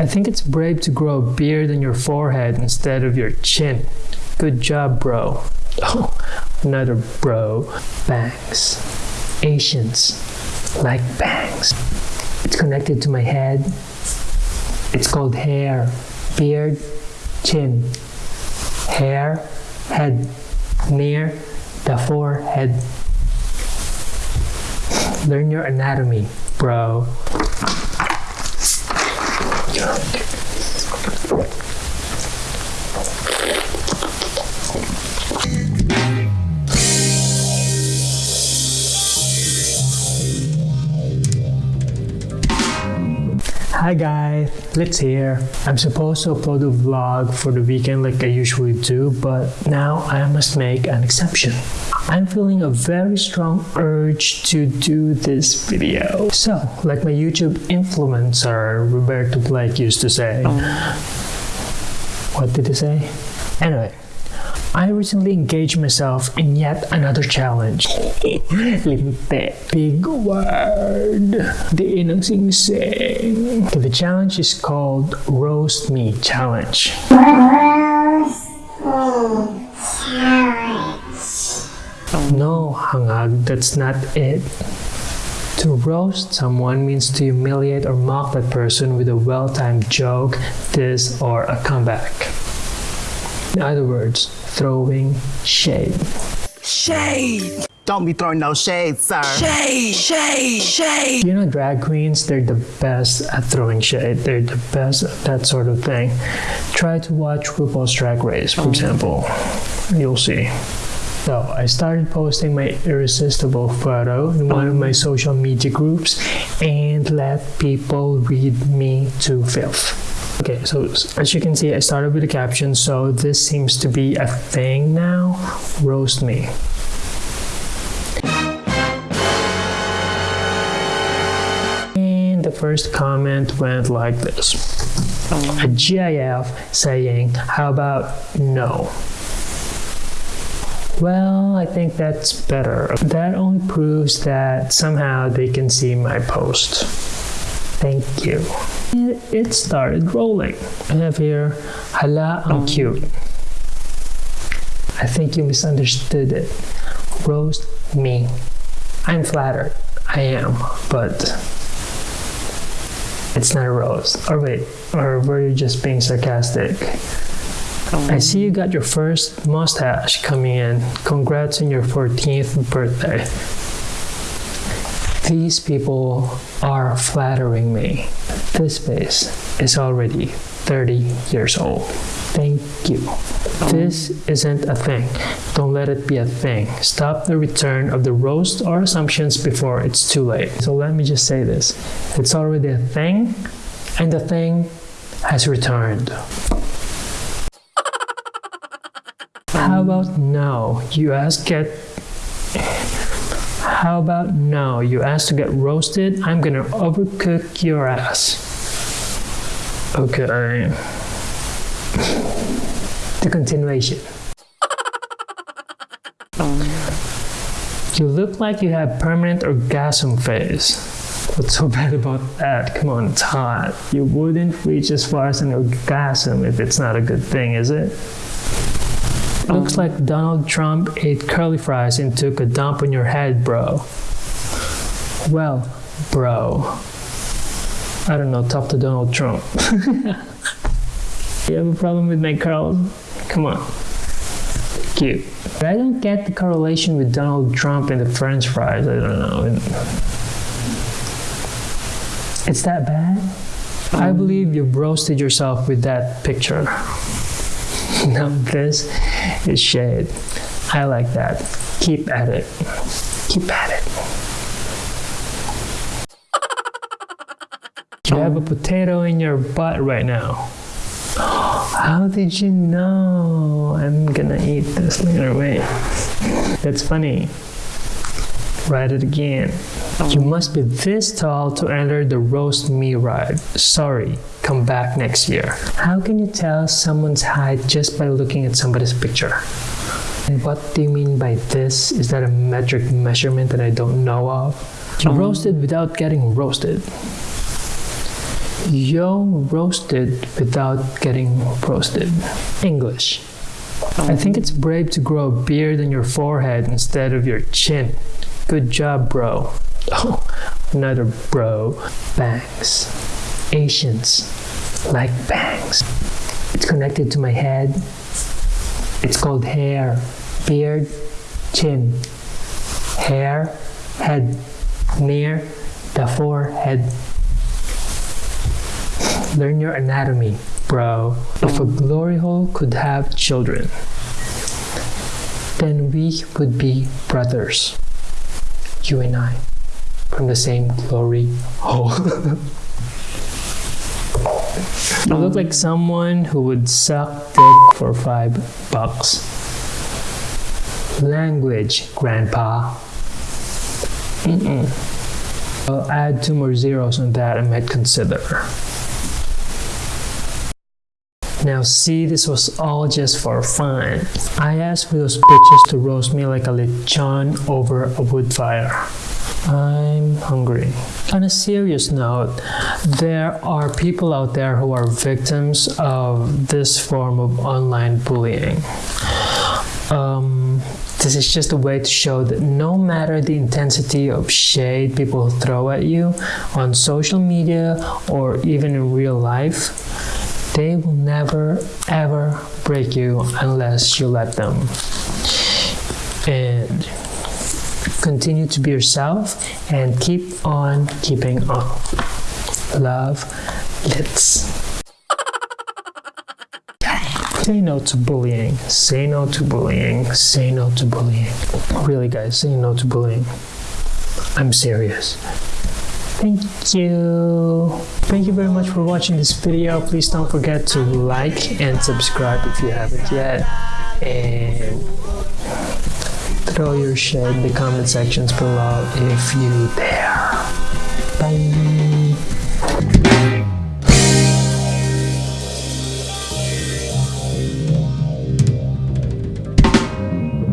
I think it's brave to grow a beard on your forehead instead of your chin. Good job, bro. Oh, another bro. Bangs. Asians like bangs. It's connected to my head. It's called hair, beard, chin, hair, head, near the forehead. Learn your anatomy, bro. Hi guys, let's here. I'm supposed to upload a vlog for the weekend like I usually do, but now I must make an exception. I'm feeling a very strong urge to do this video. So, like my YouTube influencer Roberto Blake used to say. Oh. What did he say? Anyway, I recently engaged myself in yet another challenge. Big word. Di ng sing-sing. The challenge is called Roast Me Challenge. No, hangag, that's not it. To roast someone means to humiliate or mock that person with a well-timed joke, diss, or a comeback. In other words, throwing shade. Shade! Don't be throwing no shade, sir. Shade! Shade! Shade! You know, drag queens, they're the best at throwing shade. They're the best at that sort of thing. Try to watch RuPaul's Drag Race, for example. You'll see. So, I started posting my irresistible photo in one of my social media groups and let people read me to filth. Okay, so as you can see, I started with a caption, so this seems to be a thing now. Roast me. And the first comment went like this oh. a GIF saying, How about no? Well, I think that's better. That only proves that somehow they can see my post. Thank you. And It started rolling. I have here, hala, um, I'm cute. I think you misunderstood it. Roast me. I'm flattered. I am, but it's not a roast. Or wait, or were you just being sarcastic? I um, see you got your first mustache coming in. Congrats on your 14th birthday. These people are flattering me. This face is already 30 years old. Thank you. This isn't a thing. Don't let it be a thing. Stop the return of the roast or assumptions before it's too late. So let me just say this it's already a thing, and the thing has returned. How about no? You ask get. How about no? You ask to get roasted? I'm gonna overcook your ass. Okay. The continuation. You look like you have permanent orgasm phase. What's so bad about that? Come on, hot. You wouldn't reach as far as an orgasm if it's not a good thing, is it? Looks like Donald Trump ate curly fries and took a dump on your head, bro. Well, bro. I don't know, talk to Donald Trump. you have a problem with my curls? Come on. Cute. But I don't get the correlation with Donald Trump and the french fries. I don't know. It's that bad? I um, believe you've roasted yourself with that picture. Now this is shade. I like that. Keep at it. Keep at it. You have a potato in your butt right now. How did you know? I'm gonna eat this later. Wait. That's funny. Write it again. You must be this tall to enter the roast me ride. Sorry, come back next year. How can you tell someone's height just by looking at somebody's picture? And what do you mean by this? Is that a metric measurement that I don't know of? You roasted without getting roasted. Yo roasted without getting roasted. English. I think it's brave to grow a beard on your forehead instead of your chin. Good job, bro. Oh, another bro. Bangs. Asians like bangs. It's connected to my head. It's called hair. Beard, chin. Hair, head. Near the forehead. Learn your anatomy, bro. If a glory hole could have children, then we would be brothers. You and I, from the same glory hole. I look like someone who would suck dick for five bucks. Language, Grandpa. Mm-mm. I'll add two more zeros on that I might consider. Now see, this was all just for fun. I asked for those bitches to roast me like a lechon over a wood fire. I'm hungry. On a serious note, there are people out there who are victims of this form of online bullying. Um, this is just a way to show that no matter the intensity of shade people throw at you on social media or even in real life, they will never ever break you unless you let them. And continue to be yourself and keep on keeping on. Love, Litz. Say no to bullying. Say no to bullying. Say no to bullying. Really, guys, say no to bullying. I'm serious. Thank you. Thank you very much for watching this video. Please don't forget to like and subscribe if you haven't yet. And throw your shit in the comment sections below if you dare. Bye.